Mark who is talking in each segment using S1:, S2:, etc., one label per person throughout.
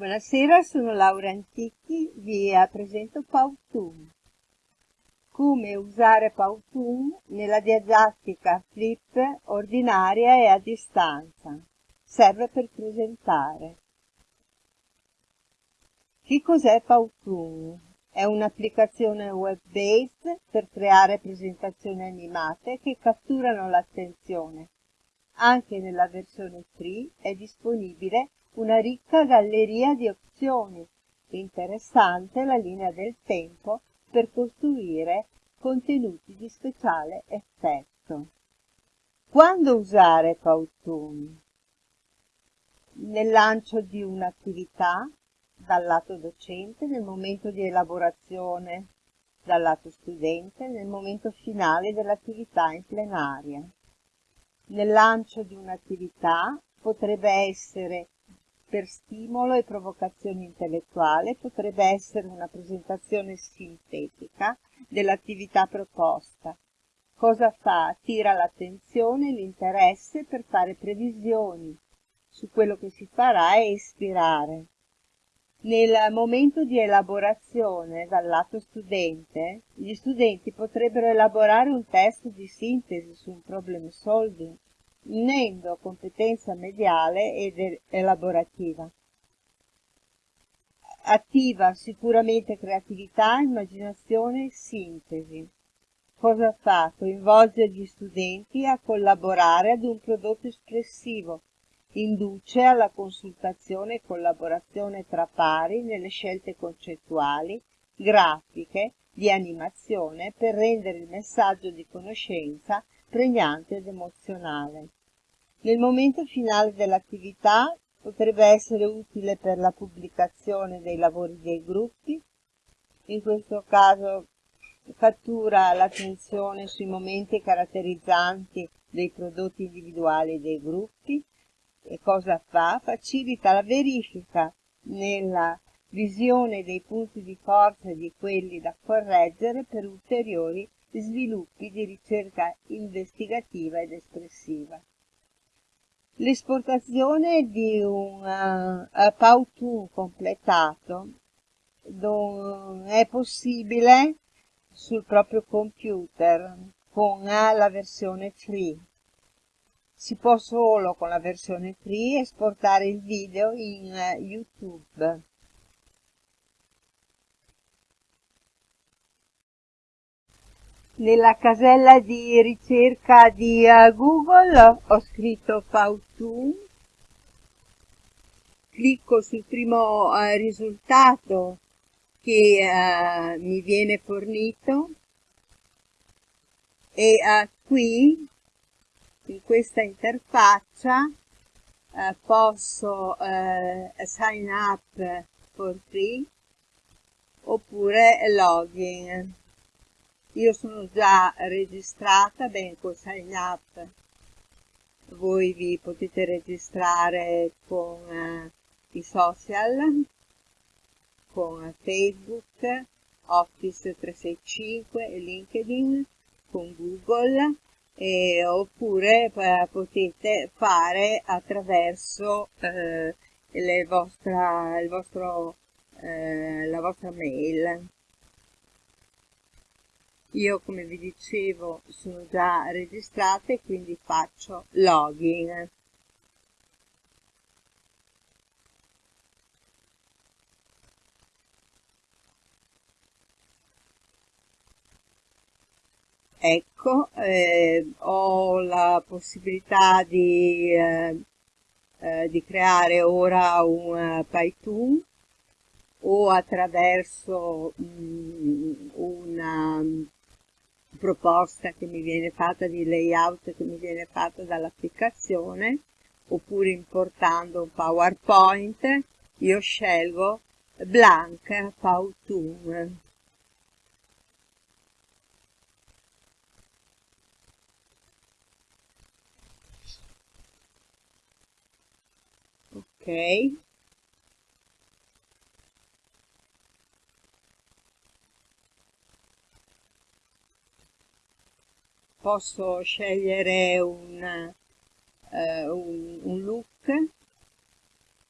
S1: Buonasera, sono Laura Antichi, vi presento Powtoon. Come usare Powtoon nella didattica flip ordinaria e a distanza. Serve per presentare. Che cos'è Powtoon? È un'applicazione web-based per creare presentazioni animate che catturano l'attenzione. Anche nella versione free è disponibile una ricca galleria di opzioni, interessante la linea del tempo per costruire contenuti di speciale effetto. Quando usare Powtoon? Nel lancio di un'attività dal lato docente, nel momento di elaborazione dal lato studente, nel momento finale dell'attività in plenaria. Nel lancio di un'attività potrebbe essere per stimolo e provocazione intellettuale potrebbe essere una presentazione sintetica dell'attività proposta. Cosa fa? Attira l'attenzione e l'interesse per fare previsioni su quello che si farà e ispirare. Nel momento di elaborazione dal lato studente, gli studenti potrebbero elaborare un testo di sintesi su un problem solving unendo competenza mediale ed elaborativa. Attiva sicuramente creatività, immaginazione e sintesi. Cosa fa? Coinvolge gli studenti a collaborare ad un prodotto espressivo, induce alla consultazione e collaborazione tra pari nelle scelte concettuali, grafiche, di animazione per rendere il messaggio di conoscenza pregnante ed emozionale. Nel momento finale dell'attività potrebbe essere utile per la pubblicazione dei lavori dei gruppi, in questo caso cattura l'attenzione sui momenti caratterizzanti dei prodotti individuali dei gruppi e cosa fa? Facilita la verifica nella visione dei punti di forza e di quelli da correggere per ulteriori sviluppi di ricerca investigativa ed espressiva. L'esportazione di un uh, Powtoon completato è possibile sul proprio computer con uh, la versione free. Si può solo con la versione free esportare il video in YouTube. Nella casella di ricerca di uh, Google ho scritto Powtoon, clicco sul primo uh, risultato che uh, mi viene fornito. E qui in questa interfaccia posso sign up for free oppure login io sono già registrata bene col sign up. Voi vi potete registrare con eh, i social con Facebook Office 365 e LinkedIn con Google e, oppure eh, potete fare attraverso eh, vostra, vostro, eh, la vostra mail io come vi dicevo sono già registrata e quindi faccio login. Ecco, eh, ho la possibilità di, eh, eh, di creare ora un uh, Python o attraverso mh, una proposta che mi viene fatta di layout che mi viene fatta dall'applicazione oppure importando un PowerPoint io scelgo Blank Powtoon. Ok posso scegliere un, uh, un, un look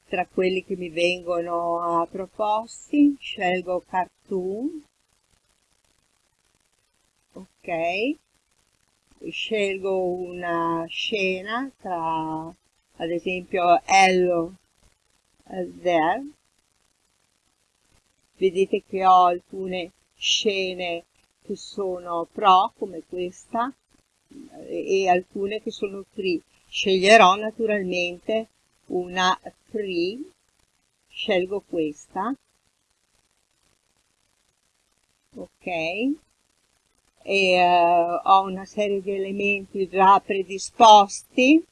S1: tra quelli che mi vengono proposti. Scelgo cartoon. Ok. Scelgo una scena tra ad esempio Hello There. Vedete che ho alcune scene che sono pro come questa e alcune che sono free sceglierò naturalmente una free scelgo questa. Ok. E uh, ho una serie di elementi già predisposti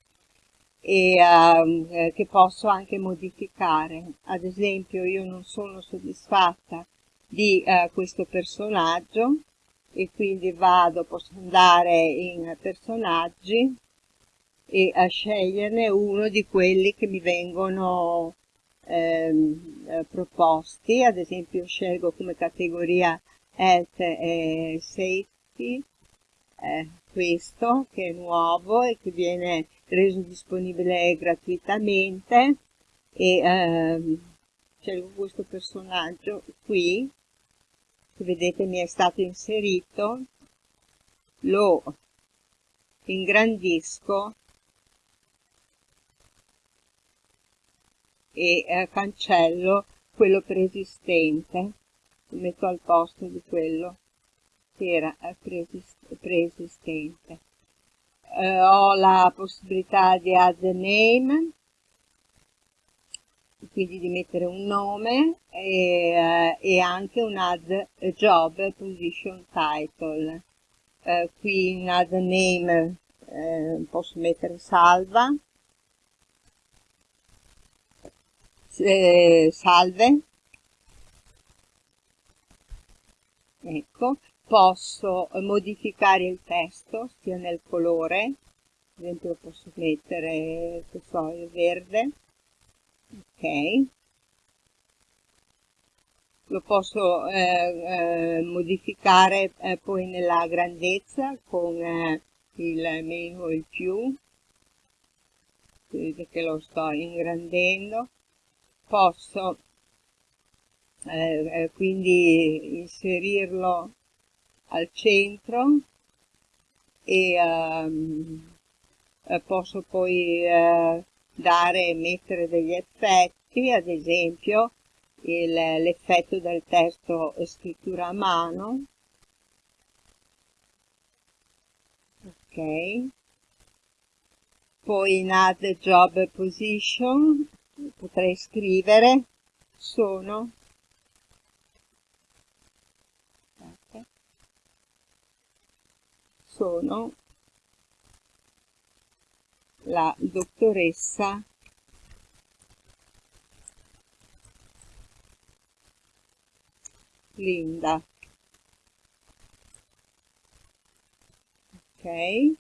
S1: e uh, che posso anche modificare. Ad esempio io non sono soddisfatta di uh, questo personaggio e quindi vado, posso andare in personaggi e a sceglierne uno di quelli che mi vengono ehm, eh, proposti, ad esempio scelgo come categoria health e safety eh, questo che è nuovo e che viene reso disponibile gratuitamente. E eh, scelgo questo personaggio qui che vedete mi è stato inserito. Lo ingrandisco. E eh, cancello quello preesistente. Lo metto al posto di quello che era preesistente. Eh, ho la possibilità di add name, quindi di mettere un nome e, eh, e anche un add job position title. Eh, qui in add name eh, posso mettere salva, eh, salve, ecco, posso modificare il testo sia nel colore. Ad esempio posso mettere che so, il verde ok. Lo posso eh, eh, modificare eh, poi nella grandezza con eh, il meno o il più. Vedete che lo sto ingrandendo. Posso eh, eh, quindi inserirlo al centro e um, posso poi uh, dare e mettere degli effetti, ad esempio l'effetto del testo scrittura a mano, ok, poi in add job position potrei scrivere sono. Sono la dottoressa Linda. Ok,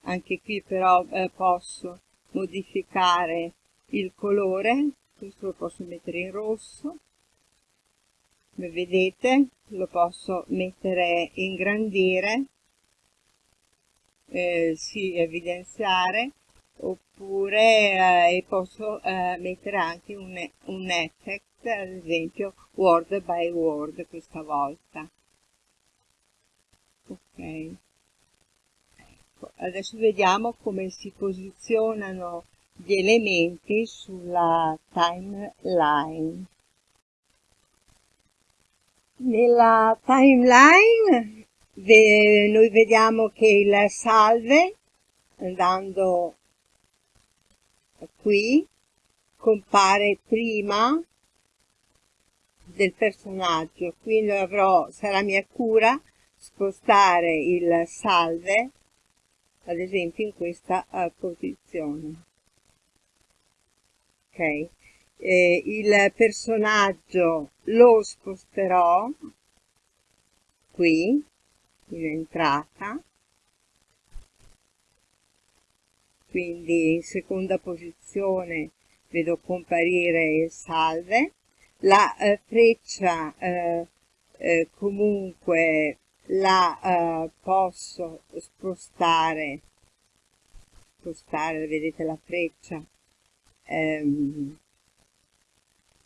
S1: anche qui però eh, posso modificare il colore, questo lo posso mettere in rosso, come vedete lo posso mettere ingrandire eh, sì, evidenziare oppure eh, posso eh, mettere anche un, un effect ad esempio word by word questa volta. Ok. Ecco, adesso vediamo come si posizionano gli elementi sulla timeline. Nella timeline noi vediamo che il salve andando qui compare prima del personaggio. Quindi avrò sarà mia cura spostare il salve ad esempio in questa uh, posizione. Ok. Eh, il personaggio lo sposterò qui in entrata quindi in seconda posizione vedo comparire il salve. La eh, freccia eh, eh, comunque la eh, posso spostare spostare vedete la freccia ehm,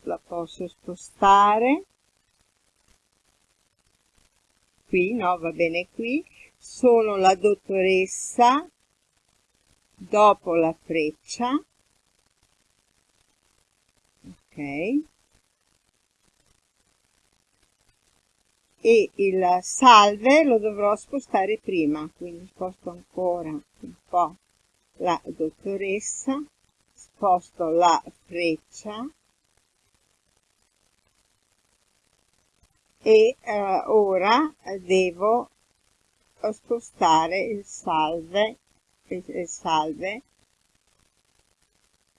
S1: la posso spostare. Qui no va bene qui. Sono la dottoressa dopo la freccia ok. E il salve lo dovrò spostare prima quindi sposto ancora un po' la dottoressa sposto la freccia e eh, ora devo spostare il salve il salve.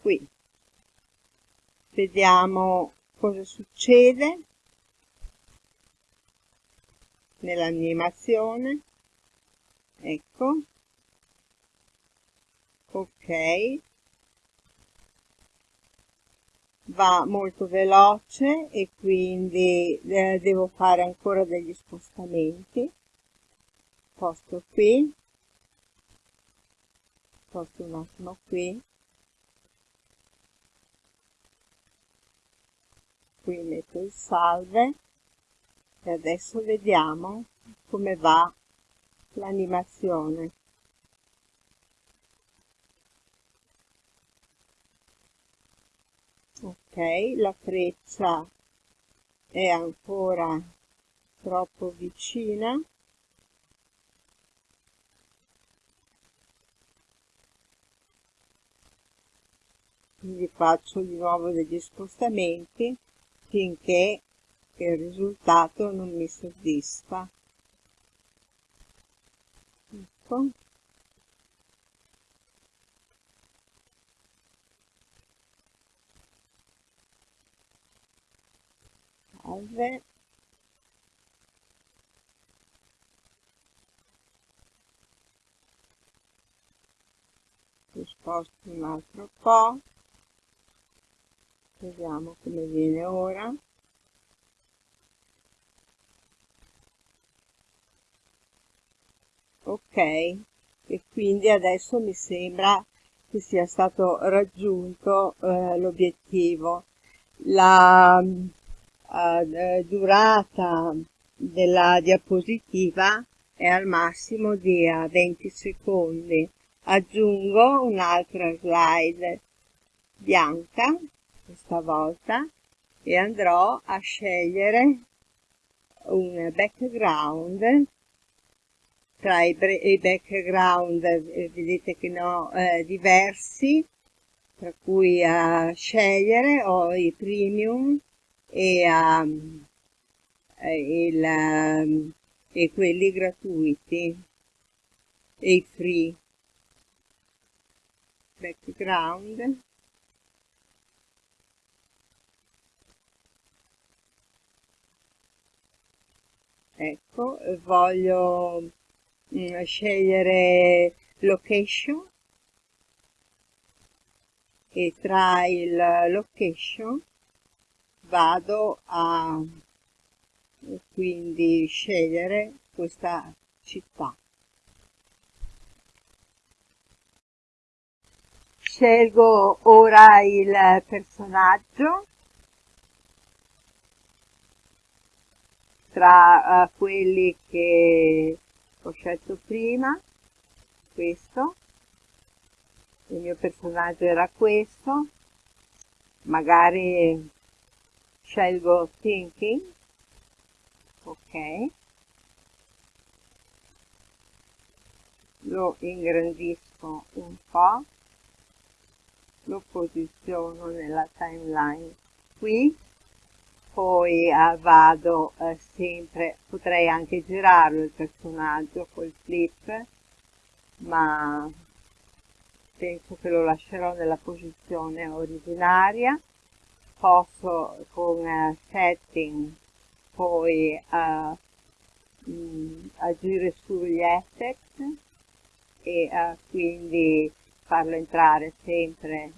S1: Qui. Vediamo cosa succede nell'animazione. Ecco. Ok. Va molto veloce e quindi eh, devo fare ancora degli spostamenti. Posto qui un attimo qui. Qui metto il salve e adesso vediamo come va l'animazione. Ok la freccia è ancora troppo vicina quindi faccio di nuovo degli spostamenti finché il risultato non mi soddisfa. Ecco. Salve. Sposto un altro po' vediamo come viene ora. Ok e quindi adesso mi sembra che sia stato raggiunto eh, l'obiettivo. La eh, durata della diapositiva è al massimo di 20 secondi. Aggiungo un'altra slide bianca questa volta e andrò a scegliere un background tra i, i background eh, vedete che ne ho eh, diversi tra cui a scegliere ho i premium e, um, il, um, e quelli gratuiti e i free. Background ecco voglio mm, scegliere location. E tra il location vado a quindi scegliere questa città. Scelgo ora il personaggio tra uh, quelli che ho scelto prima questo. Il mio personaggio era questo. Magari scelgo thinking. Ok. Lo ingrandisco un po' lo posiziono nella timeline qui poi eh, vado eh, sempre potrei anche girarlo il personaggio col flip ma penso che lo lascerò nella posizione originaria. Posso con uh, setting poi uh, mh, agire sugli effect e uh, quindi farlo entrare sempre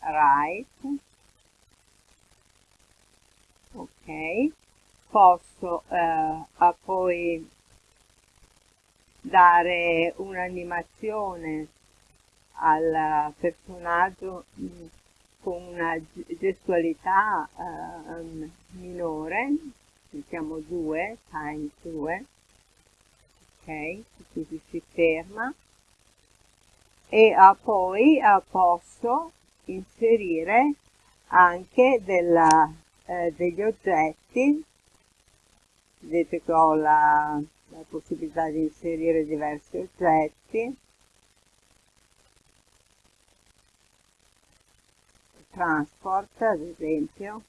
S1: right ok. Posso eh, poi dare un'animazione al personaggio con una gestualità uh, minore, mettiamo 2, times 2, ok, così si ferma, e uh, poi uh, posso inserire anche della, eh, degli oggetti, vedete che ho la, la possibilità di inserire diversi oggetti, transport ad esempio.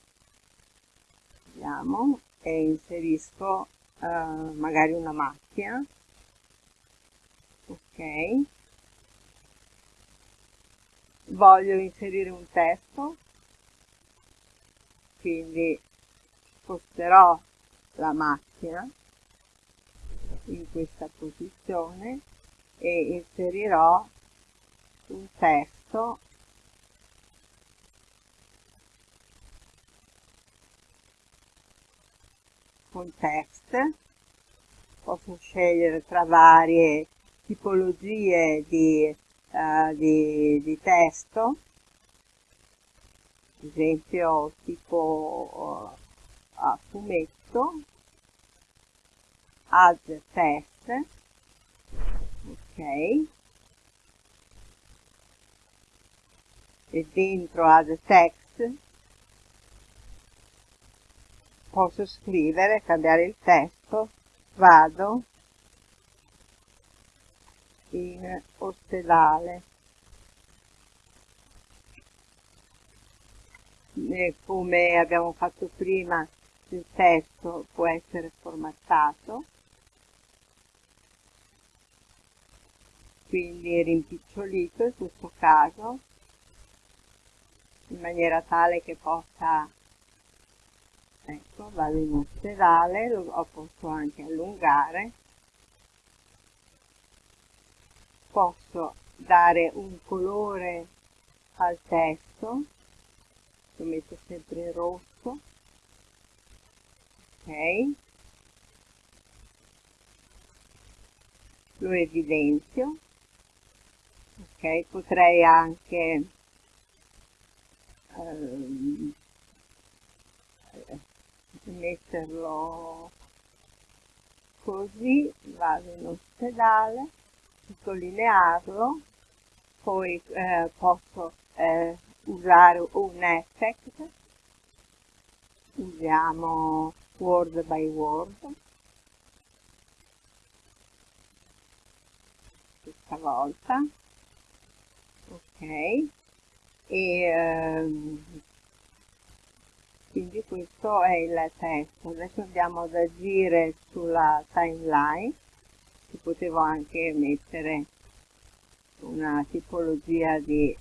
S1: Vediamo. E inserisco uh, magari una macchina. Ok. Voglio inserire un testo quindi sposterò la macchina in questa posizione e inserirò un testo con text posso scegliere tra varie tipologie di, uh, di, di testo esempio tipo uh, a fumetto add text ok e dentro add text posso scrivere, cambiare il testo, vado in ospedale. Come abbiamo fatto prima, il testo può essere formattato, quindi rimpicciolito in questo caso, in maniera tale che possa ecco vado in ospedale lo posso anche allungare. Posso dare un colore al testo lo metto sempre in rosso. Ok. Lo evidenzio. Ok potrei anche ehm, metterlo così, vado in ospedale, sottolinearlo, poi eh, posso eh, usare un effect, usiamo word by word, questa volta, ok, e ehm, quindi questo è il testo adesso andiamo ad agire sulla timeline. Si potevo anche mettere una tipologia di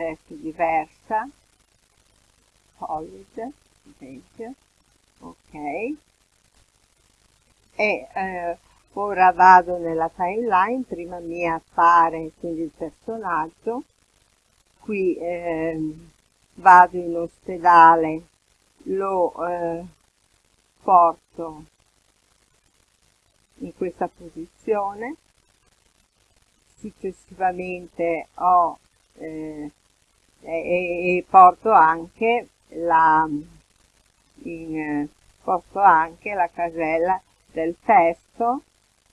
S1: testo diversa. Solid ad ok. E eh, ora vado nella timeline prima mi appare quindi il personaggio. Qui eh, vado in ospedale lo eh, porto in questa posizione. Successivamente ho eh, e, e, porto anche la in, eh, posto anche la casella del testo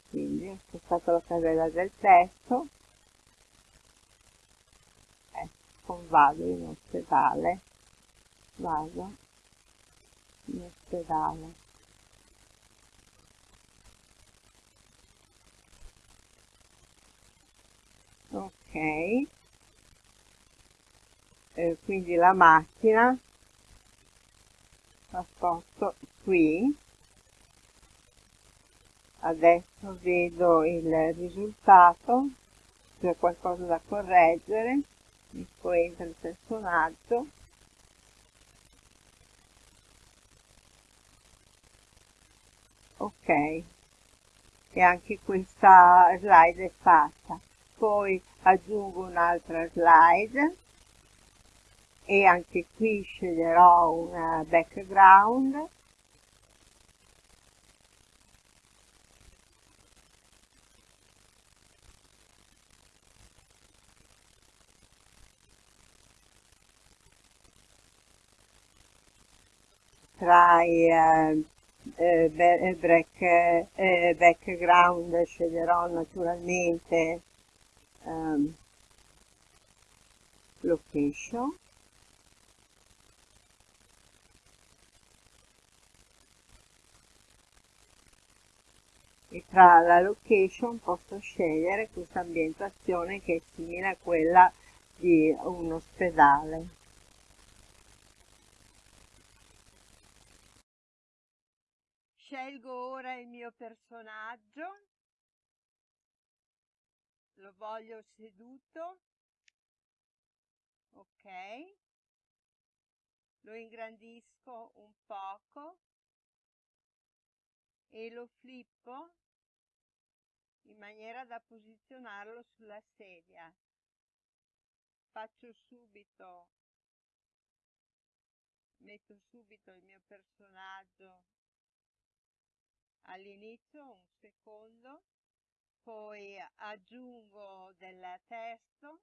S1: quindi ho spostato la casella del testo ecco vado in ospedale vado in ospedale. Ok, eh, quindi la macchina la sposto qui, adesso vedo il risultato, c'è qualcosa da correggere, poi entra il personaggio, ok e anche questa slide è fatta. Poi aggiungo un'altra slide e anche qui sceglierò un background. Tra i eh, eh, break, eh, background sceglierò naturalmente um, location e tra la location posso scegliere questa ambientazione che è simile a quella di un ospedale. Scelgo ora il mio personaggio, lo voglio seduto, ok, lo ingrandisco un poco e lo flippo in maniera da posizionarlo sulla sedia. Faccio subito, metto subito il mio personaggio all'inizio, un secondo, poi aggiungo del testo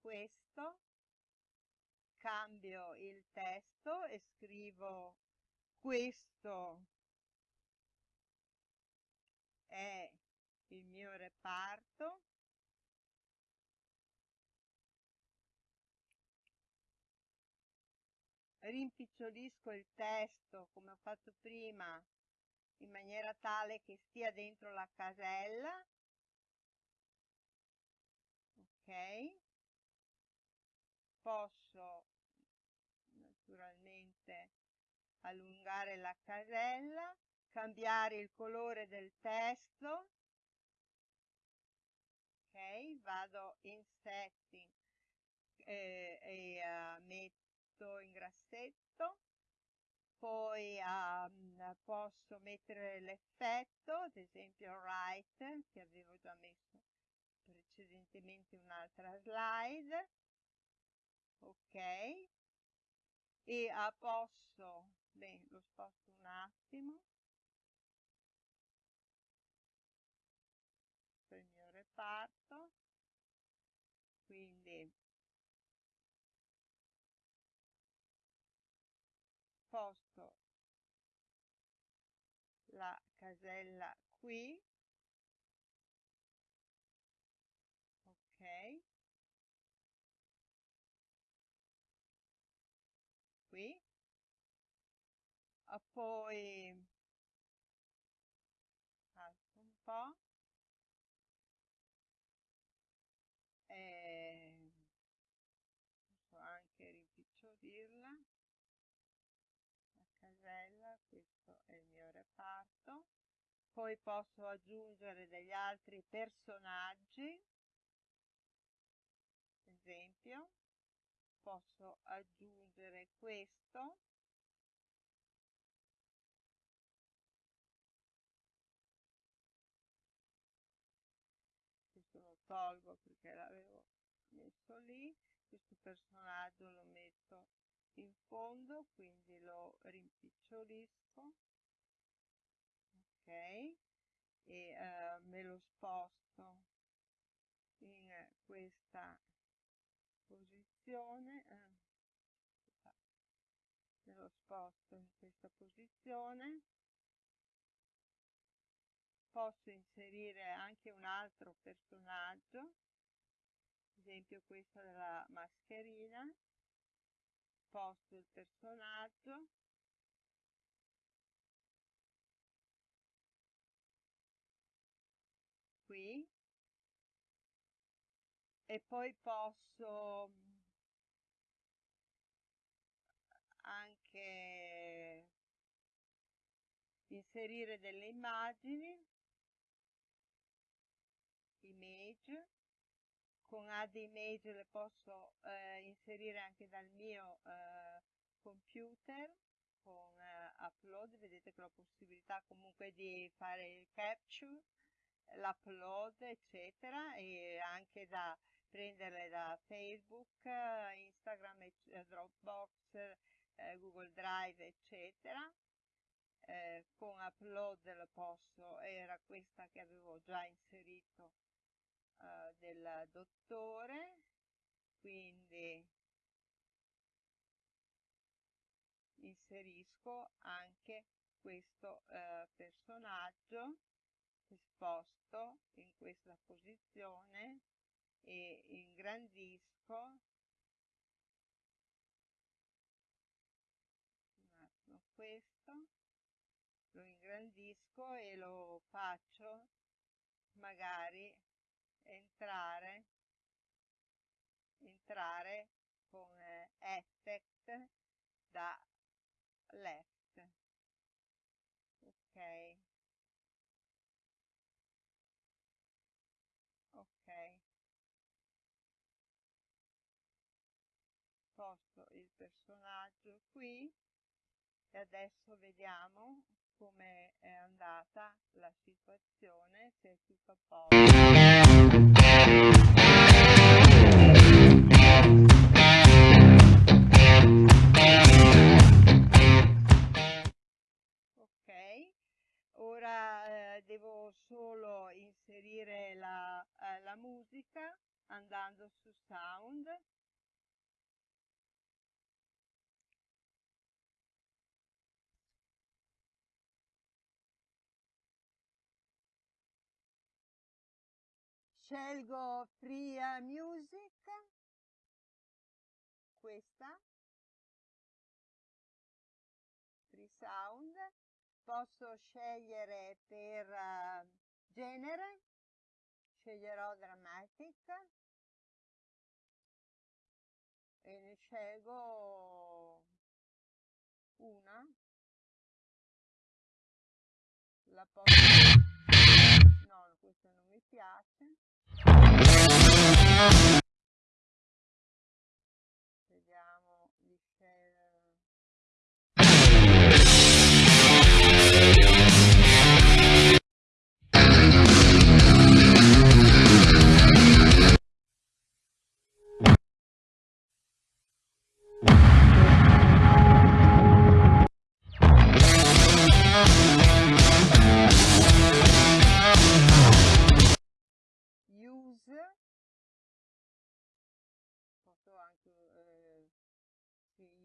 S1: questo, cambio il testo e scrivo questo è il mio reparto. Rimpicciolisco il testo come ho fatto prima in maniera tale che stia dentro la casella. Ok posso naturalmente allungare la casella cambiare il colore del testo. Ok vado in setting eh, e uh, metto in grassetto. Poi um, posso mettere l'effetto ad esempio right che avevo già messo precedentemente un'altra slide ok. E a posso beh, lo sposto un attimo. Per il mio reparto. Quindi sposto la casella qui ok qui poi alzo un po' e posso anche rimpicciolirla. La casella questo è il mio reparto. Poi posso aggiungere degli altri personaggi. Esempio posso aggiungere questo tolgo perché l'avevo messo lì questo personaggio lo metto in fondo quindi lo rimpicciolisco ok e eh, me lo sposto in questa posizione eh, me lo sposto in questa posizione posso inserire anche un altro personaggio. Ad esempio questo della mascherina. Sposto il personaggio. Qui. E poi posso anche inserire delle immagini image. Con add image le posso eh, inserire anche dal mio eh, computer. Con eh, upload vedete che ho la possibilità comunque di fare il capture l'upload eccetera e anche da prenderle da Facebook, Instagram, eh, Dropbox, eh, Google Drive, eccetera. Eh, con upload lo posso, era questa che avevo già inserito uh, del dottore quindi inserisco anche questo uh, personaggio esposto in questa posizione e ingrandisco. Questo. Lo ingrandisco e lo faccio magari entrare entrare con effect da left. Ok. Ok. Sposto il personaggio qui e adesso vediamo come è andata la situazione se è tutto a posto ok ora eh, devo solo inserire la, eh, la musica andando su sound scelgo free music. Questa. Free sound. Posso scegliere per uh, genere. Sceglierò dramatic. E ne scelgo una. La posso no questa non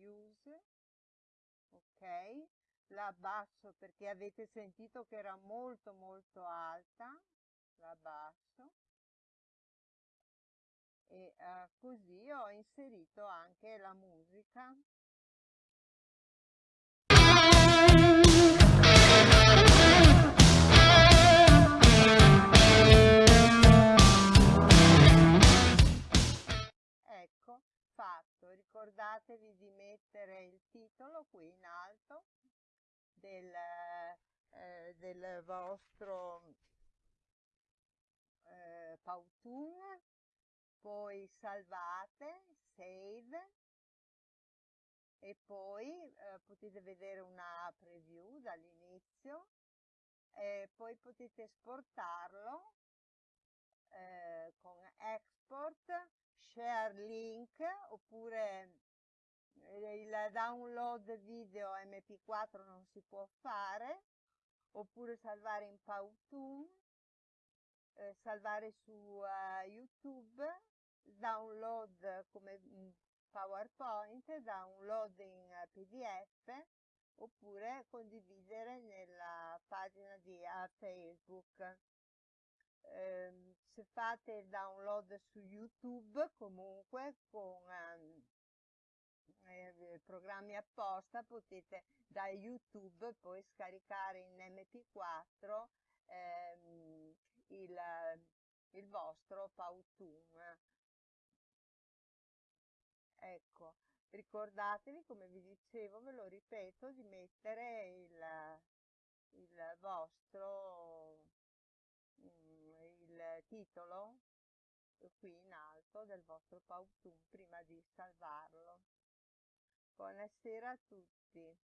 S1: use ok? La abbasso perché avete sentito che era molto molto alta la abbasso e uh, così ho inserito anche la musica. Fatto. Ricordatevi di mettere il titolo qui in alto del, eh, del vostro eh, Powtoon poi salvate save. E poi eh, potete vedere una preview dall'inizio. E poi potete esportarlo eh, con export share link oppure il download video mp4 non si può fare oppure salvare in Powtoon eh, salvare su uh, youtube download come mm, powerpoint download in pdf oppure condividere nella pagina di facebook. Eh, se fate il download su YouTube comunque con ehm, eh, programmi apposta potete da YouTube poi scaricare in MP4 ehm, il, il vostro Powtoon. Ecco, ricordatevi, come vi dicevo, ve lo ripeto, di mettere il, il vostro il titolo qui in alto del vostro Powtoon prima di salvarlo. Buonasera a tutti.